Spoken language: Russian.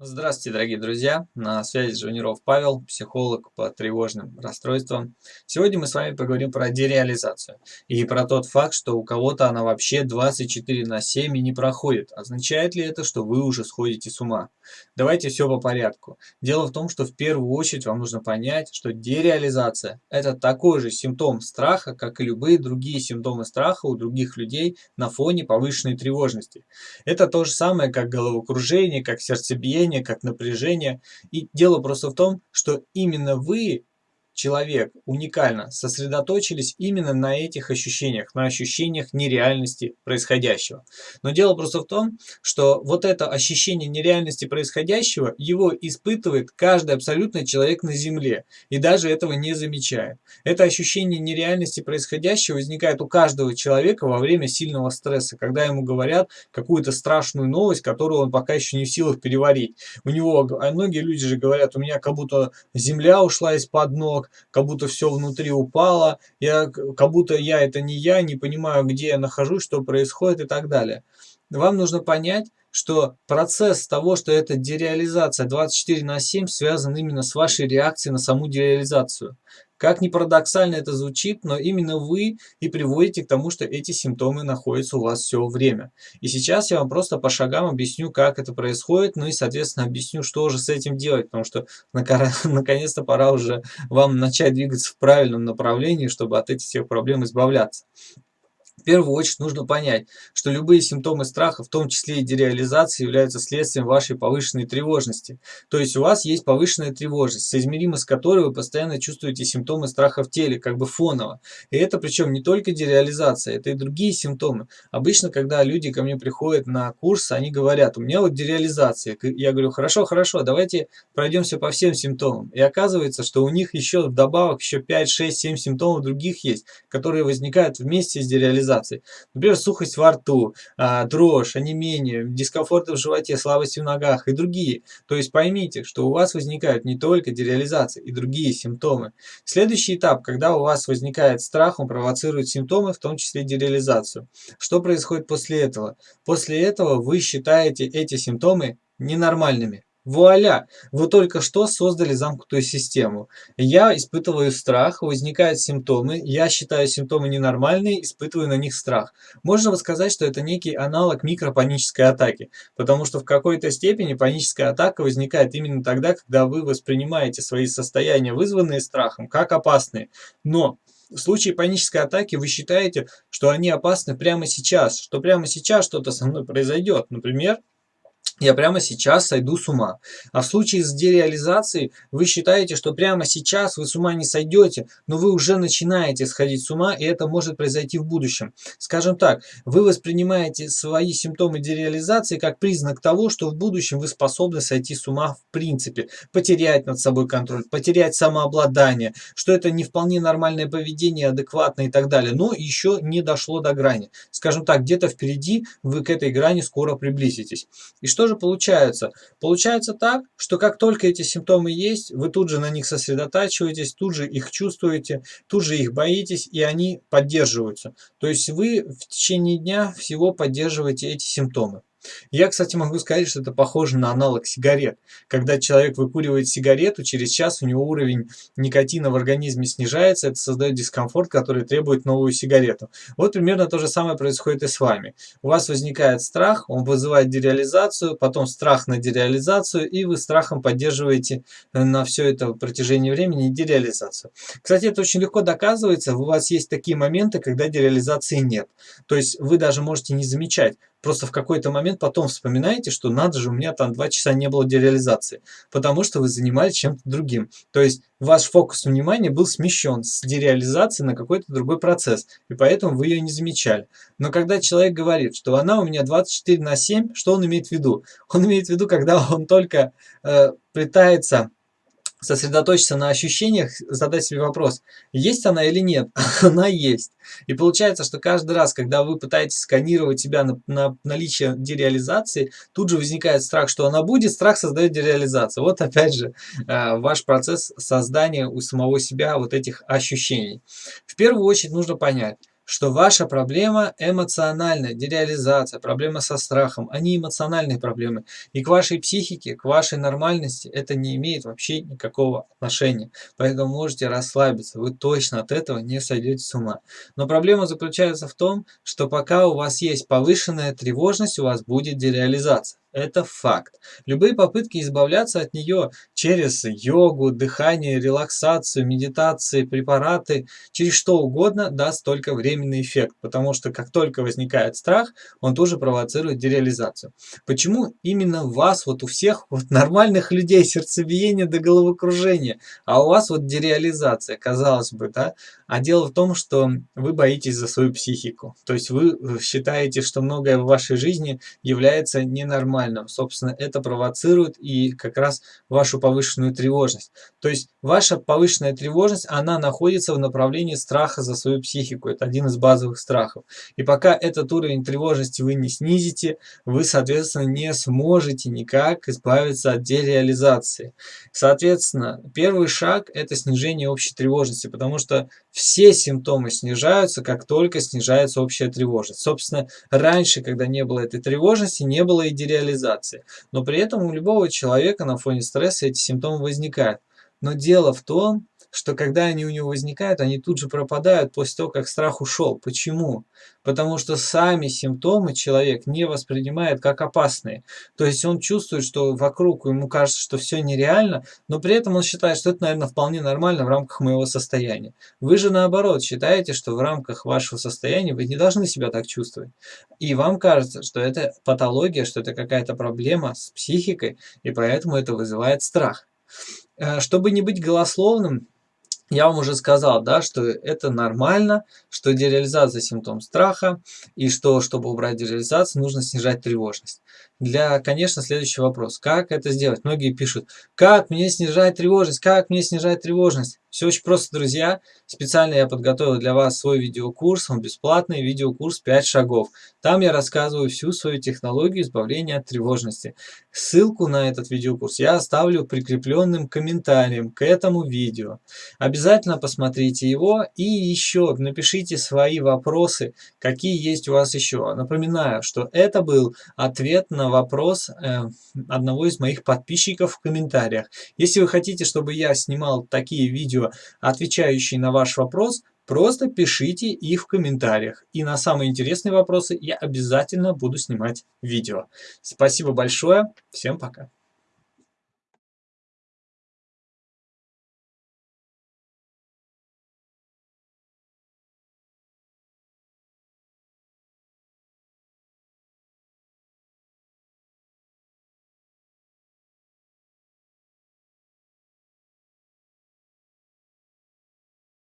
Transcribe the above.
Здравствуйте, дорогие друзья! На связи Жуниров Павел, психолог по тревожным расстройствам. Сегодня мы с вами поговорим про дереализацию и про тот факт, что у кого-то она вообще 24 на 7 и не проходит. Означает ли это, что вы уже сходите с ума? Давайте все по порядку. Дело в том, что в первую очередь вам нужно понять, что дереализация – это такой же симптом страха, как и любые другие симптомы страха у других людей на фоне повышенной тревожности. Это то же самое, как головокружение, как сердцебиение, давление, как напряжение. И дело просто в том, что именно вы человек уникально сосредоточились именно на этих ощущениях, на ощущениях нереальности происходящего. Но дело просто в том, что вот это ощущение нереальности происходящего, его испытывает каждый абсолютно человек на Земле, и даже этого не замечает. Это ощущение нереальности происходящего возникает у каждого человека во время сильного стресса, когда ему говорят какую-то страшную новость, которую он пока еще не в силах переварить. У него, а многие люди же говорят, у меня как будто земля ушла из-под ног, как будто все внутри упало, я, как будто я это не я, не понимаю, где я нахожусь, что происходит и так далее. Вам нужно понять, что процесс того, что это дереализация 24 на 7 связан именно с вашей реакцией на саму дереализацию. Как ни парадоксально это звучит, но именно вы и приводите к тому, что эти симптомы находятся у вас все время. И сейчас я вам просто по шагам объясню, как это происходит, ну и, соответственно, объясню, что же с этим делать, потому что наконец-то пора уже вам начать двигаться в правильном направлении, чтобы от этих всех проблем избавляться. В первую очередь нужно понять, что любые симптомы страха, в том числе и дереализации, являются следствием вашей повышенной тревожности. То есть у вас есть повышенная тревожность, соизмеримо с которой вы постоянно чувствуете симптомы страха в теле, как бы фоново. И это причем не только дереализация, это и другие симптомы. Обычно, когда люди ко мне приходят на курс, они говорят, у меня вот дереализация. Я говорю, хорошо, хорошо, давайте пройдемся по всем симптомам. И оказывается, что у них еще вдобавок еще 5, 6, 7 симптомов других есть, которые возникают вместе с дереализацией организаций. Например, сухость во рту, а, дрожь, онемение, дискомфорт в животе, слабость в ногах и другие. То есть поймите, что у вас возникают не только дереализация и другие симптомы. Следующий этап, когда у вас возникает страх, он провоцирует симптомы, в том числе дереализацию. Что происходит после этого? После этого вы считаете эти симптомы ненормальными. Вуаля! Вы только что создали замкнутую систему. Я испытываю страх, возникают симптомы, я считаю симптомы ненормальные, испытываю на них страх. Можно сказать, что это некий аналог микропанической атаки, потому что в какой-то степени паническая атака возникает именно тогда, когда вы воспринимаете свои состояния, вызванные страхом, как опасные. Но в случае панической атаки вы считаете, что они опасны прямо сейчас, что прямо сейчас что-то со мной произойдет. Например, я прямо сейчас сойду с ума. А в случае с дереализацией вы считаете, что прямо сейчас вы с ума не сойдете, но вы уже начинаете сходить с ума, и это может произойти в будущем. Скажем так, вы воспринимаете свои симптомы дереализации как признак того, что в будущем вы способны сойти с ума в принципе, потерять над собой контроль, потерять самообладание, что это не вполне нормальное поведение, адекватное и так далее, но еще не дошло до грани. Скажем так, где-то впереди вы к этой грани скоро приблизитесь. И что же получается? Получается так, что как только эти симптомы есть, вы тут же на них сосредотачиваетесь, тут же их чувствуете, тут же их боитесь, и они поддерживаются. То есть вы в течение дня всего поддерживаете эти симптомы. Я, кстати, могу сказать, что это похоже на аналог сигарет. Когда человек выкуривает сигарету, через час у него уровень никотина в организме снижается, это создает дискомфорт, который требует новую сигарету. Вот примерно то же самое происходит и с вами. У вас возникает страх, он вызывает дереализацию, потом страх на дереализацию, и вы страхом поддерживаете на все это протяжении времени дереализацию. Кстати, это очень легко доказывается, у вас есть такие моменты, когда дереализации нет. То есть вы даже можете не замечать, Просто в какой-то момент потом вспоминаете, что надо же, у меня там два часа не было дереализации, потому что вы занимались чем-то другим. То есть ваш фокус внимания был смещен с дереализации на какой-то другой процесс, и поэтому вы ее не замечали. Но когда человек говорит, что она у меня 24 на 7, что он имеет в виду? Он имеет в виду, когда он только э, пытается сосредоточиться на ощущениях, задать себе вопрос, есть она или нет. она есть. И получается, что каждый раз, когда вы пытаетесь сканировать себя на, на наличие дереализации, тут же возникает страх, что она будет, страх создает дереализацию. Вот опять же э, ваш процесс создания у самого себя вот этих ощущений. В первую очередь нужно понять, что ваша проблема эмоциональная, дереализация, проблема со страхом, они эмоциональные проблемы. И к вашей психике, к вашей нормальности это не имеет вообще никакого отношения. Поэтому можете расслабиться, вы точно от этого не сойдете с ума. Но проблема заключается в том, что пока у вас есть повышенная тревожность, у вас будет дереализация. Это факт. Любые попытки избавляться от нее через йогу, дыхание, релаксацию, медитации, препараты, через что угодно даст только временный эффект, потому что как только возникает страх, он тоже провоцирует дереализацию. Почему именно вас, вот у всех вот нормальных людей сердцебиение до головокружения, а у вас вот дереализация, казалось бы, да? А дело в том, что вы боитесь за свою психику. То есть вы э, считаете, что многое в вашей жизни является ненормальным. Собственно, это провоцирует и как раз вашу повышенную тревожность. То есть ваша повышенная тревожность, она находится в направлении страха за свою психику. Это один из базовых страхов. И пока этот уровень тревожности вы не снизите, вы, соответственно, не сможете никак избавиться от дереализации. Соответственно, первый шаг – это снижение общей тревожности, потому что все симптомы снижаются, как только снижается общая тревожность. Собственно, раньше, когда не было этой тревожности, не было и дереализации. Но при этом у любого человека на фоне стресса эти симптомы возникают. Но дело в том, что когда они у него возникают, они тут же пропадают после того, как страх ушел. Почему? Потому что сами симптомы человек не воспринимает как опасные. То есть он чувствует, что вокруг ему кажется, что все нереально, но при этом он считает, что это, наверное, вполне нормально в рамках моего состояния. Вы же наоборот считаете, что в рамках вашего состояния вы не должны себя так чувствовать. И вам кажется, что это патология, что это какая-то проблема с психикой, и поэтому это вызывает страх. Э, чтобы не быть голословным, я вам уже сказал, да, что это нормально, что дереализация симптом страха, и что, чтобы убрать дереализацию, нужно снижать тревожность. Для, конечно, следующий вопрос. Как это сделать? Многие пишут, как мне снижать тревожность, как мне снижать тревожность? Все очень просто, друзья. Специально я подготовил для вас свой видеокурс, он бесплатный, видеокурс 5 шагов. Там я рассказываю всю свою технологию избавления от тревожности. Ссылку на этот видеокурс я оставлю прикрепленным комментарием к этому видео. Обязательно посмотрите его и еще напишите свои вопросы, какие есть у вас еще. Напоминаю, что это был ответ на вопрос э, одного из моих подписчиков в комментариях. Если вы хотите, чтобы я снимал такие видео, отвечающие на ваш вопрос, просто пишите их в комментариях. И на самые интересные вопросы я обязательно буду снимать видео. Спасибо большое. Всем пока.